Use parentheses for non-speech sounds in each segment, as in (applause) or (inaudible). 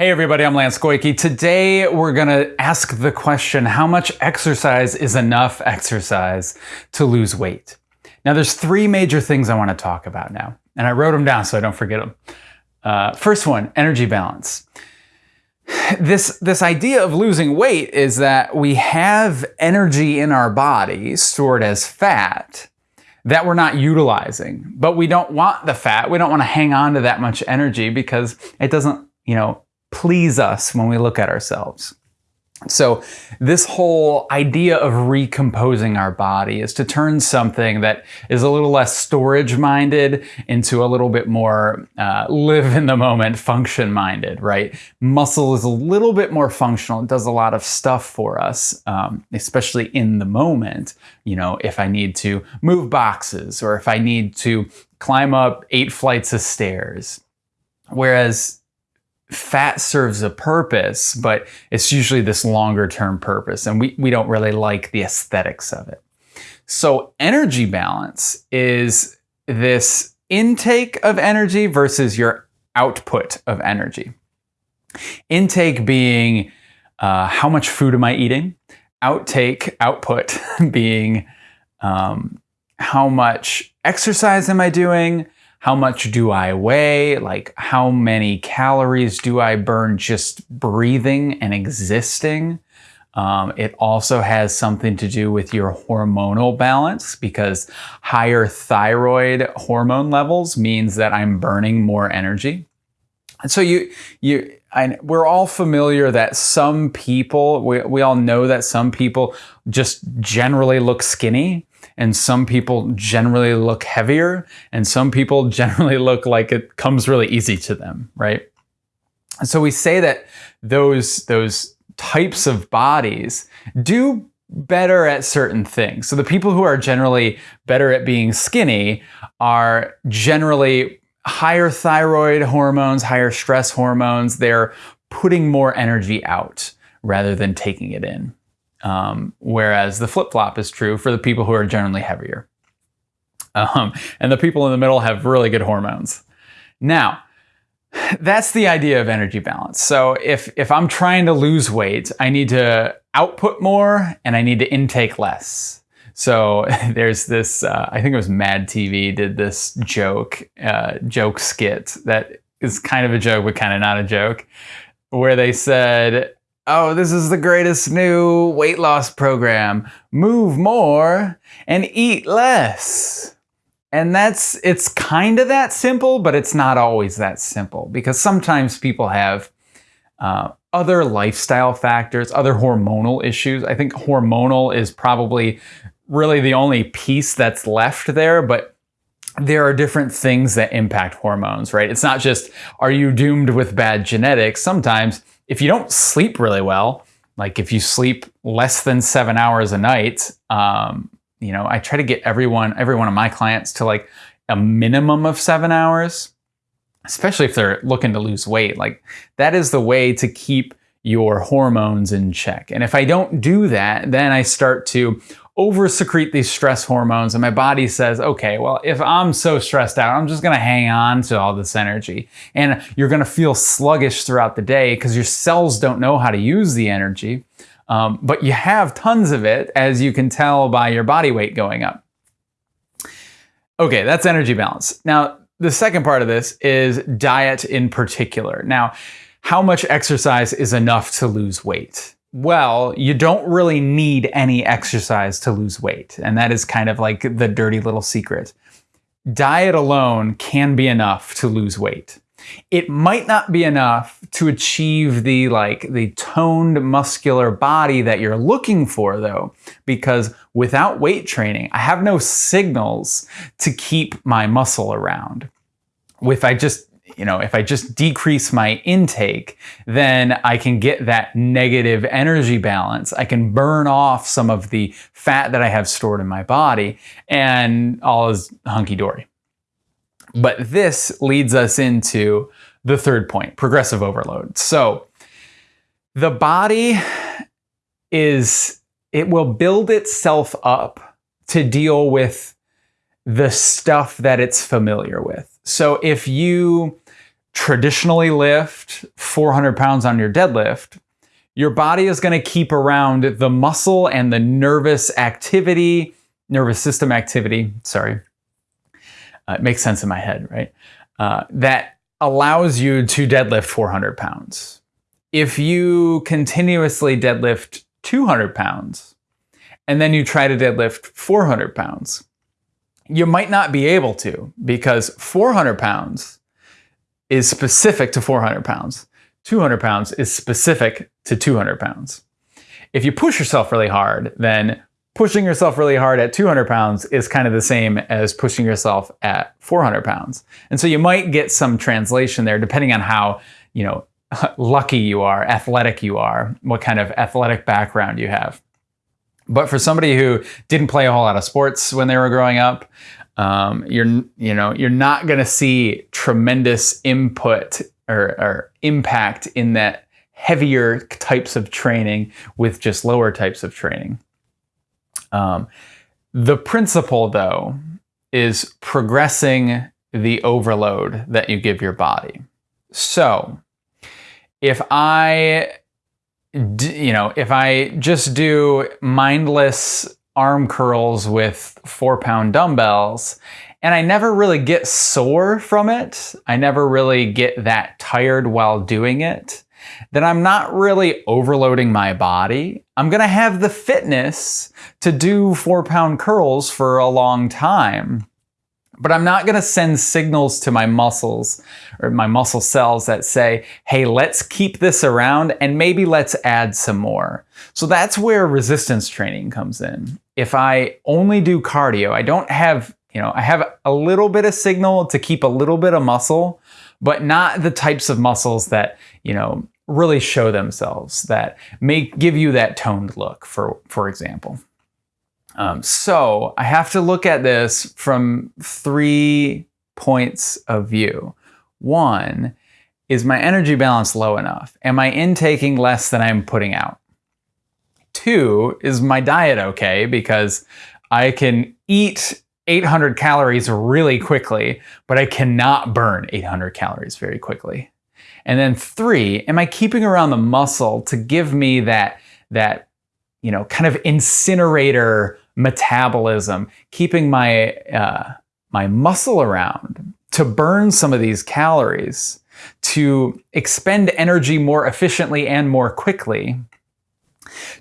Hey everybody, I'm Lance Goyke. Today we're gonna ask the question, how much exercise is enough exercise to lose weight? Now there's three major things I wanna talk about now, and I wrote them down so I don't forget them. Uh, first one, energy balance. This, this idea of losing weight is that we have energy in our body stored as fat that we're not utilizing, but we don't want the fat. We don't wanna hang on to that much energy because it doesn't, you know, please us when we look at ourselves. So this whole idea of recomposing our body is to turn something that is a little less storage minded into a little bit more uh, live in the moment function minded, right? Muscle is a little bit more functional. It does a lot of stuff for us, um, especially in the moment. You know, if I need to move boxes or if I need to climb up eight flights of stairs. Whereas fat serves a purpose, but it's usually this longer term purpose, and we, we don't really like the aesthetics of it. So, energy balance is this intake of energy versus your output of energy. Intake being uh, how much food am I eating? Outtake, output (laughs) being um, how much exercise am I doing? How much do I weigh? Like how many calories do I burn just breathing and existing? Um, it also has something to do with your hormonal balance because higher thyroid hormone levels means that I'm burning more energy. And so you, you, I, we're all familiar that some people, we, we all know that some people just generally look skinny and some people generally look heavier and some people (laughs) generally look like it comes really easy to them, right? And so we say that those, those types of bodies do better at certain things. So the people who are generally better at being skinny are generally higher thyroid hormones, higher stress hormones. They're putting more energy out rather than taking it in. Um, whereas the flip-flop is true for the people who are generally heavier. Um, and the people in the middle have really good hormones. Now, that's the idea of energy balance. So if, if I'm trying to lose weight, I need to output more and I need to intake less. So (laughs) there's this, uh, I think it was Mad TV did this joke, uh, joke skit that is kind of a joke, but kind of not a joke, where they said, oh, this is the greatest new weight loss program. Move more and eat less. And that's, it's kind of that simple, but it's not always that simple because sometimes people have uh, other lifestyle factors, other hormonal issues. I think hormonal is probably really the only piece that's left there, but there are different things that impact hormones, right? It's not just, are you doomed with bad genetics? Sometimes if you don't sleep really well, like if you sleep less than seven hours a night, um, you know, I try to get everyone, every one of my clients to like a minimum of seven hours, especially if they're looking to lose weight. Like that is the way to keep your hormones in check. And if I don't do that, then I start to over secrete these stress hormones and my body says, okay, well, if I'm so stressed out, I'm just gonna hang on to all this energy. And you're gonna feel sluggish throughout the day because your cells don't know how to use the energy. Um, but you have tons of it, as you can tell by your body weight going up. Okay, that's energy balance. Now, the second part of this is diet in particular. Now, how much exercise is enough to lose weight? well, you don't really need any exercise to lose weight. And that is kind of like the dirty little secret. Diet alone can be enough to lose weight. It might not be enough to achieve the like the toned muscular body that you're looking for though, because without weight training, I have no signals to keep my muscle around. If I just you know, if I just decrease my intake, then I can get that negative energy balance. I can burn off some of the fat that I have stored in my body and all is hunky-dory. But this leads us into the third point, progressive overload. So the body is, it will build itself up to deal with the stuff that it's familiar with. So if you traditionally lift 400 pounds on your deadlift, your body is going to keep around the muscle and the nervous activity, nervous system activity, sorry. Uh, it makes sense in my head, right? Uh, that allows you to deadlift 400 pounds. If you continuously deadlift 200 pounds and then you try to deadlift 400 pounds, you might not be able to because 400 pounds is specific to 400 pounds. 200 pounds is specific to 200 pounds. If you push yourself really hard, then pushing yourself really hard at 200 pounds is kind of the same as pushing yourself at 400 pounds. And so you might get some translation there depending on how, you know, (laughs) lucky you are, athletic you are, what kind of athletic background you have. But for somebody who didn't play a whole lot of sports when they were growing up, um, you're you know you're not going to see tremendous input or, or impact in that heavier types of training with just lower types of training. Um, the principle, though, is progressing the overload that you give your body. So, if I, you know, if I just do mindless arm curls with four pound dumbbells and I never really get sore from it. I never really get that tired while doing it. Then I'm not really overloading my body. I'm gonna have the fitness to do four pound curls for a long time. But I'm not gonna send signals to my muscles or my muscle cells that say, hey, let's keep this around and maybe let's add some more. So that's where resistance training comes in. If I only do cardio, I don't have you know, I have a little bit of signal to keep a little bit of muscle, but not the types of muscles that, you know, really show themselves that may give you that toned look, for, for example. Um, so I have to look at this from three points of view. One, is my energy balance low enough? Am I intaking less than I'm putting out? Two, is my diet okay? Because I can eat 800 calories really quickly, but I cannot burn 800 calories very quickly. And then three, am I keeping around the muscle to give me that, that you know, kind of incinerator metabolism, keeping my, uh, my muscle around to burn some of these calories, to expend energy more efficiently and more quickly,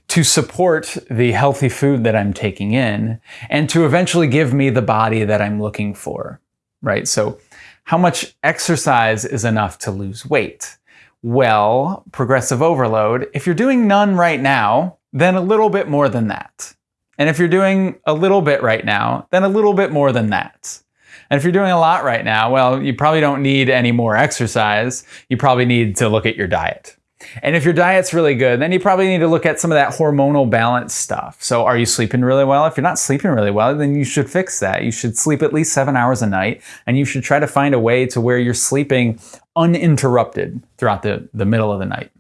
to support the healthy food that I'm taking in and to eventually give me the body that I'm looking for, right? So how much exercise is enough to lose weight? Well, progressive overload, if you're doing none right now, then a little bit more than that. And if you're doing a little bit right now, then a little bit more than that. And if you're doing a lot right now, well, you probably don't need any more exercise. You probably need to look at your diet. And if your diet's really good, then you probably need to look at some of that hormonal balance stuff. So are you sleeping really well? If you're not sleeping really well, then you should fix that. You should sleep at least seven hours a night and you should try to find a way to where you're sleeping uninterrupted throughout the, the middle of the night.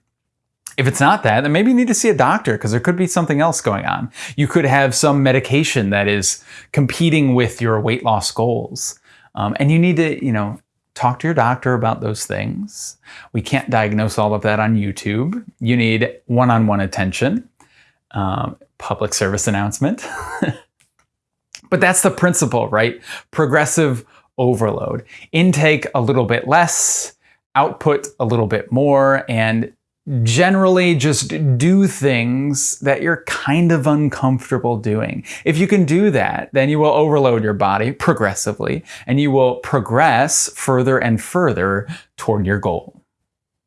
If it's not that, then maybe you need to see a doctor because there could be something else going on. You could have some medication that is competing with your weight loss goals. Um, and you need to, you know, talk to your doctor about those things. We can't diagnose all of that on YouTube. You need one-on-one attention. Um, public service announcement. (laughs) but that's the principle, right? Progressive overload. Intake a little bit less, output a little bit more, and generally just do things that you're kind of uncomfortable doing. If you can do that, then you will overload your body progressively and you will progress further and further toward your goal.